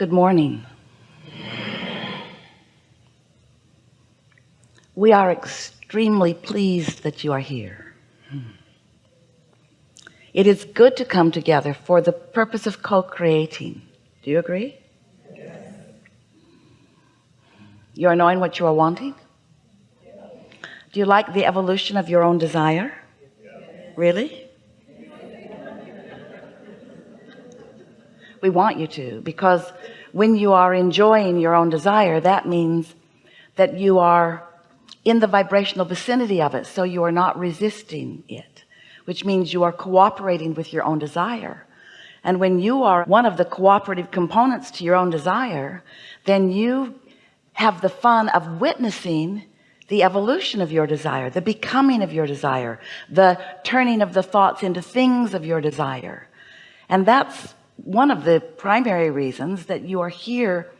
Good morning. We are extremely pleased that you are here. Hmm. It is good to come together for the purpose of co-creating. Do you agree? Yes. You are knowing what you are wanting? Yes. Do you like the evolution of your own desire? Yes. Really? We want you to because when you are enjoying your own desire that means that you are in the vibrational vicinity of it so you are not resisting it which means you are cooperating with your own desire. And when you are one of the cooperative components to your own desire then you have the fun of witnessing the evolution of your desire the becoming of your desire the turning of the thoughts into things of your desire. And that's one of the primary reasons that you are here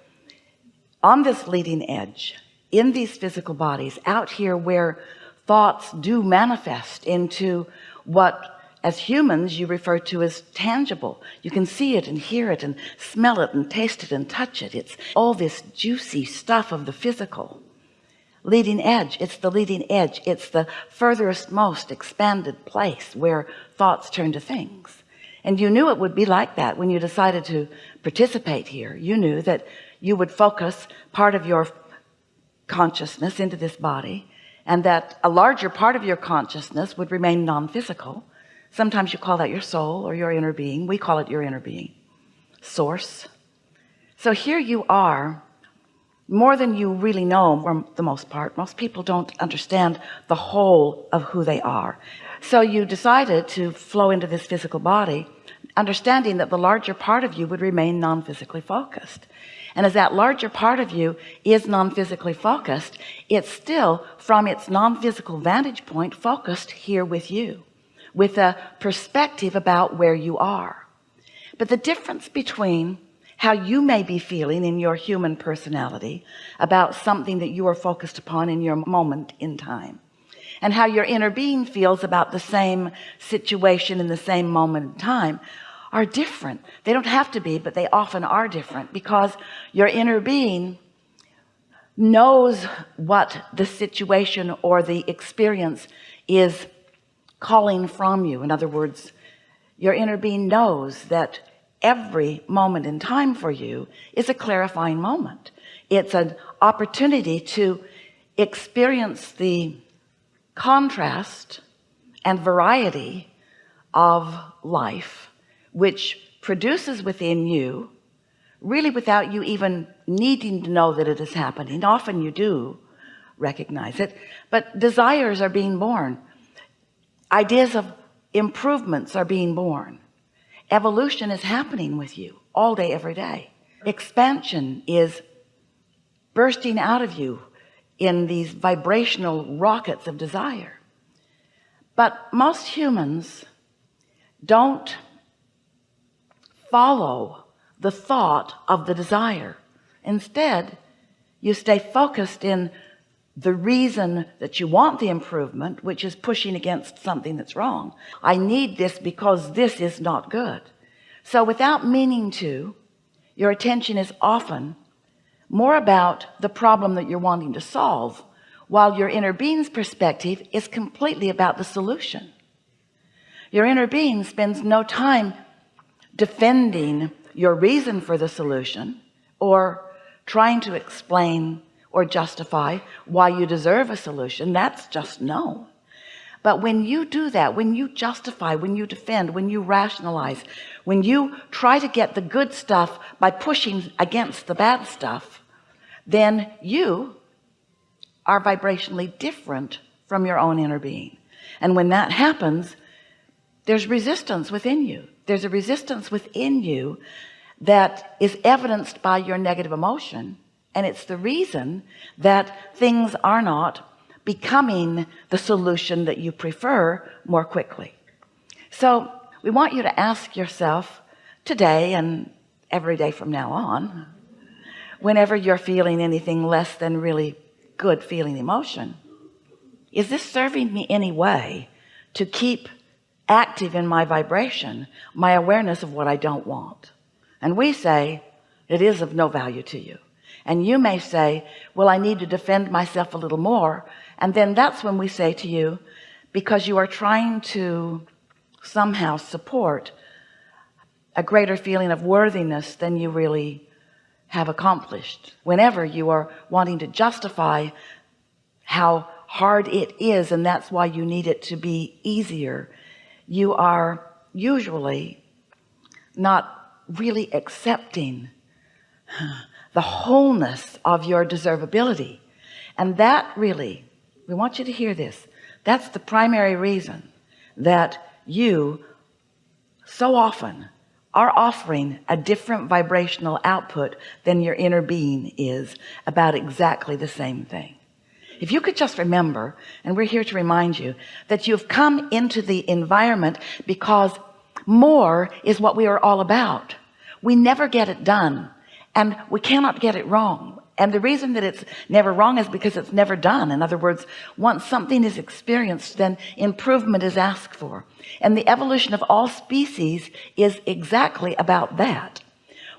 on this leading edge in these physical bodies out here where thoughts do manifest into what as humans you refer to as tangible. You can see it and hear it and smell it and taste it and touch it. It's all this juicy stuff of the physical leading edge. It's the leading edge. It's the furthest most expanded place where thoughts turn to things and you knew it would be like that when you decided to participate here. You knew that you would focus part of your consciousness into this body and that a larger part of your consciousness would remain non-physical. Sometimes you call that your soul or your inner being. We call it your inner being. Source. So here you are more than you really know for the most part most people don't understand the whole of who they are. So you decided to flow into this physical body understanding that the larger part of you would remain non-physically focused. And as that larger part of you is non-physically focused it's still from its non-physical vantage point focused here with you with a perspective about where you are. But the difference between how you may be feeling in your human personality about something that you are focused upon in your moment in time. And how your inner being feels about the same situation in the same moment in time are different. They don't have to be but they often are different because your inner being knows what the situation or the experience is calling from you. In other words your inner being knows that every moment in time for you is a clarifying moment. It's an opportunity to experience the contrast and variety of life which produces within you really without you even needing to know that it is happening. Often you do recognize it. But desires are being born. Ideas of improvements are being born evolution is happening with you all day every day. Expansion is bursting out of you in these vibrational rockets of desire. But most humans don't follow the thought of the desire. Instead you stay focused in the reason that you want the improvement which is pushing against something that's wrong. I need this because this is not good. So without meaning to your attention is often more about the problem that you're wanting to solve while your inner being's perspective is completely about the solution. Your inner being spends no time defending your reason for the solution or trying to explain or justify why you deserve a solution that's just no. But when you do that when you justify when you defend when you rationalize when you try to get the good stuff by pushing against the bad stuff then you are vibrationally different from your own inner being. And when that happens there's resistance within you. There's a resistance within you that is evidenced by your negative emotion and it's the reason that things are not becoming the solution that you prefer more quickly. So we want you to ask yourself today and every day from now on whenever you're feeling anything less than really good feeling emotion is this serving me any way to keep active in my vibration my awareness of what I don't want? And we say it is of no value to you and you may say well I need to defend myself a little more. And then that's when we say to you because you are trying to somehow support a greater feeling of worthiness than you really have accomplished. Whenever you are wanting to justify how hard it is and that's why you need it to be easier you are usually not really accepting the wholeness of your deservability. And that really we want you to hear this that's the primary reason that you so often are offering a different vibrational output than your inner being is about exactly the same thing. If you could just remember and we're here to remind you that you've come into the environment because more is what we are all about. We never get it done and we cannot get it wrong. And the reason that it's never wrong is because it's never done. In other words once something is experienced then improvement is asked for. And the evolution of all species is exactly about that.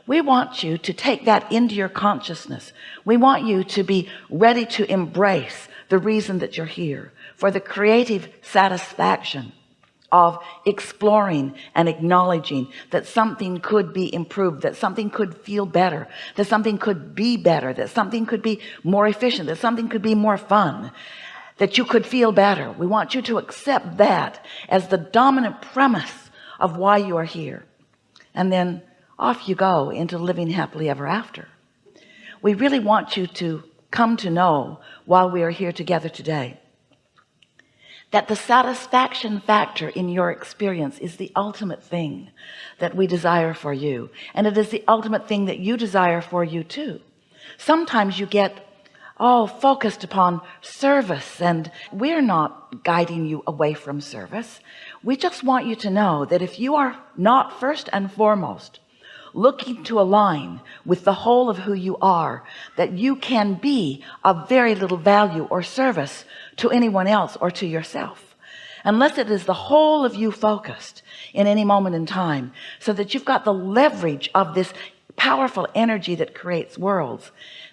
We want you to take that into your consciousness. We want you to be ready to embrace the reason that you're here for the creative satisfaction of exploring and acknowledging that something could be improved that something could feel better that something could be better that something could be more efficient that something could be more fun that you could feel better. We want you to accept that as the dominant premise of why you are here. And then off you go into living happily ever after. We really want you to come to know while we are here together today that the satisfaction factor in your experience is the ultimate thing that we desire for you. And it is the ultimate thing that you desire for you too. Sometimes you get all focused upon service and we're not guiding you away from service. We just want you to know that if you are not first and foremost looking to align with the whole of who you are that you can be of very little value or service to anyone else or to yourself. Unless it is the whole of you focused in any moment in time so that you've got the leverage of this powerful energy that creates worlds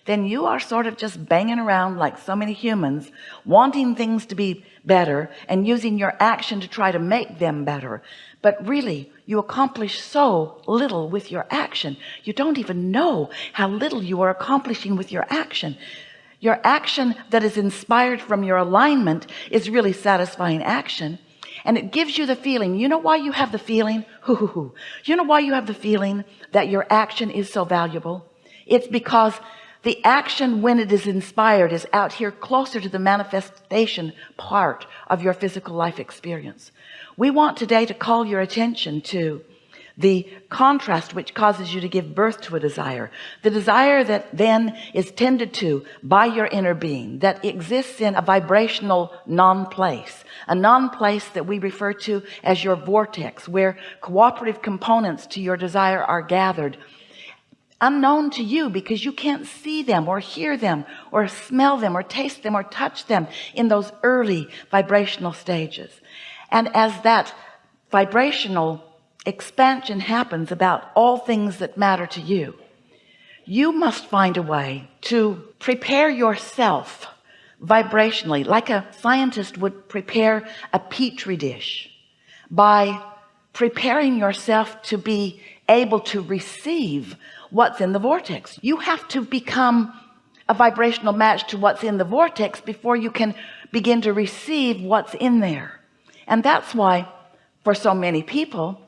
then you are sort of just banging around like so many humans wanting things to be better and using your action to try to make them better. But really you accomplish so little with your action. You don't even know how little you are accomplishing with your action. Your action that is inspired from your alignment is really satisfying action and it gives you the feeling. You know why you have the feeling? You know why you have the feeling that your action is so valuable? It's because the action when it is inspired is out here closer to the manifestation part of your physical life experience. We want today to call your attention to the contrast which causes you to give birth to a desire. The desire that then is tended to by your inner being that exists in a vibrational non-place. A non-place that we refer to as your vortex where cooperative components to your desire are gathered unknown to you because you can't see them or hear them or smell them or taste them or touch them in those early vibrational stages. And as that vibrational expansion happens about all things that matter to you you must find a way to prepare yourself vibrationally like a scientist would prepare a petri dish. By preparing yourself to be able to receive what's in the vortex. You have to become a vibrational match to what's in the vortex before you can begin to receive what's in there. And that's why for so many people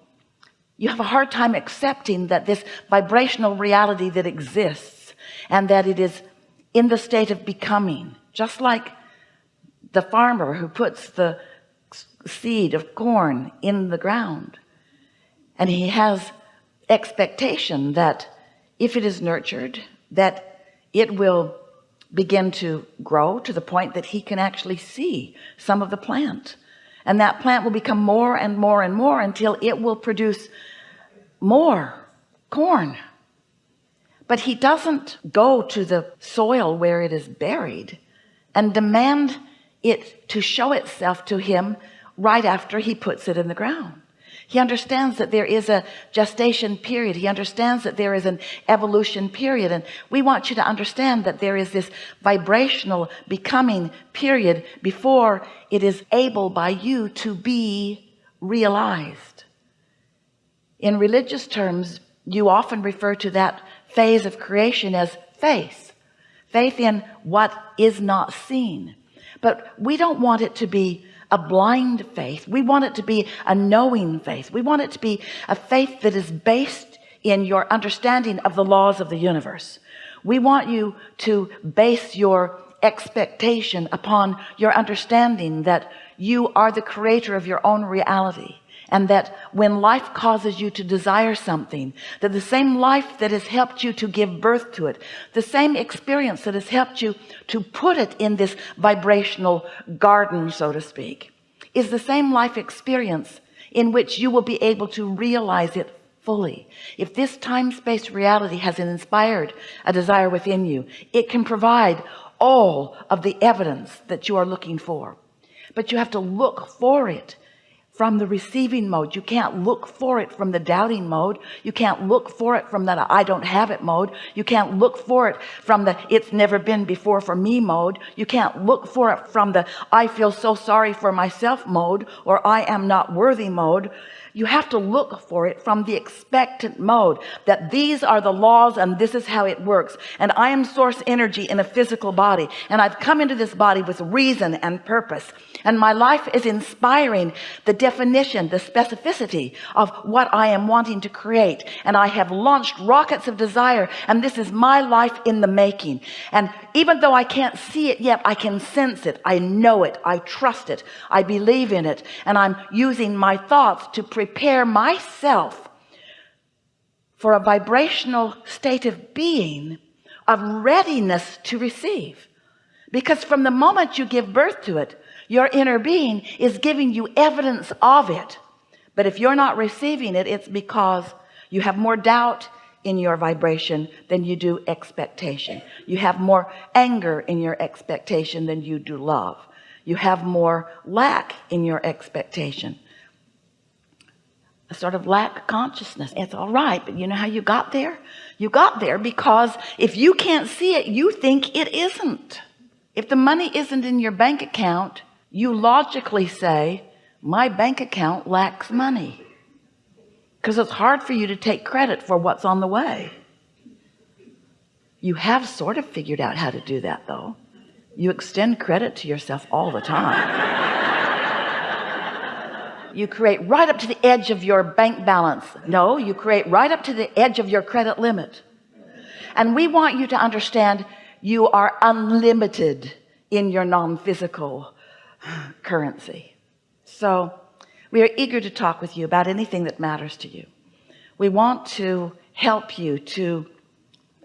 you have a hard time accepting that this vibrational reality that exists and that it is in the state of becoming. Just like the farmer who puts the seed of corn in the ground and he has expectation that if it is nurtured that it will begin to grow to the point that he can actually see some of the plant. And that plant will become more and more and more until it will produce more corn. But he doesn't go to the soil where it is buried and demand it to show itself to him right after he puts it in the ground he understands that there is a gestation period. He understands that there is an evolution period. And we want you to understand that there is this vibrational becoming period before it is able by you to be realized. In religious terms you often refer to that phase of creation as faith. Faith in what is not seen. But we don't want it to be a blind faith. We want it to be a knowing faith. We want it to be a faith that is based in your understanding of the laws of the universe. We want you to base your expectation upon your understanding that you are the creator of your own reality and that when life causes you to desire something that the same life that has helped you to give birth to it the same experience that has helped you to put it in this vibrational garden so to speak is the same life experience in which you will be able to realize it fully. If this time-space reality has inspired a desire within you it can provide all of the evidence that you are looking for. But you have to look for it from the receiving mode. You can't look for it from the doubting mode. You can't look for it from that I don't have it mode. You can't look for it from the it's never been before for me mode. You can't look for it from the I feel so sorry for myself mode or I am not worthy mode you have to look for it from the expectant mode that these are the laws and this is how it works. And I am source energy in a physical body and I've come into this body with reason and purpose. And my life is inspiring the definition the specificity of what I am wanting to create. And I have launched rockets of desire and this is my life in the making. And even though I can't see it yet I can sense it. I know it. I trust it. I believe in it. And I'm using my thoughts to prepare myself for a vibrational state of being of readiness to receive. Because from the moment you give birth to it your inner being is giving you evidence of it. But if you're not receiving it it's because you have more doubt in your vibration than you do expectation. You have more anger in your expectation than you do love. You have more lack in your expectation a sort of lack consciousness. It's all right but you know how you got there? You got there because if you can't see it you think it isn't. If the money isn't in your bank account you logically say my bank account lacks money. Because it's hard for you to take credit for what's on the way. You have sort of figured out how to do that though. You extend credit to yourself all the time you create right up to the edge of your bank balance. No you create right up to the edge of your credit limit. And we want you to understand you are unlimited in your non-physical currency. So we are eager to talk with you about anything that matters to you. We want to help you to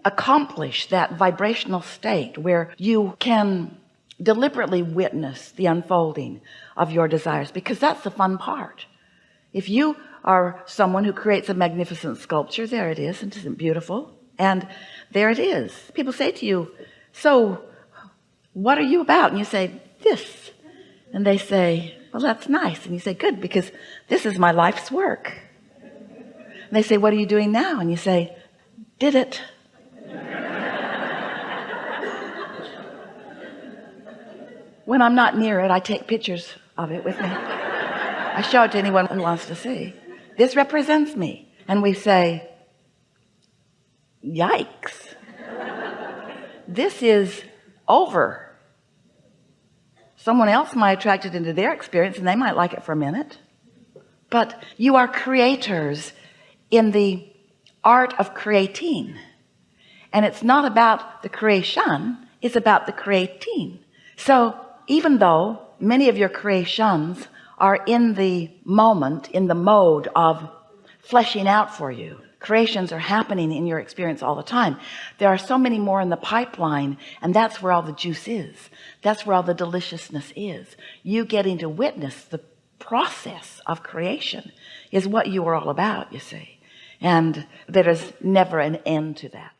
accomplish that vibrational state where you can deliberately witness the unfolding of your desires because that's the fun part. If you are someone who creates a magnificent sculpture there it is and is isn't beautiful? And there it is. People say to you so what are you about? And you say this. And they say well that's nice. And you say good because this is my life's work. And they say what are you doing now? And you say did it. When I'm not near it I take pictures of it with me. I show it to anyone who wants to see. This represents me. And we say yikes. This is over. Someone else might attract it into their experience and they might like it for a minute. But you are creators in the art of creating. And it's not about the creation it's about the creating. So even though many of your creations are in the moment in the mode of fleshing out for you. Creations are happening in your experience all the time. There are so many more in the pipeline and that's where all the juice is. That's where all the deliciousness is. You getting to witness the process of creation is what you are all about you see. And there is never an end to that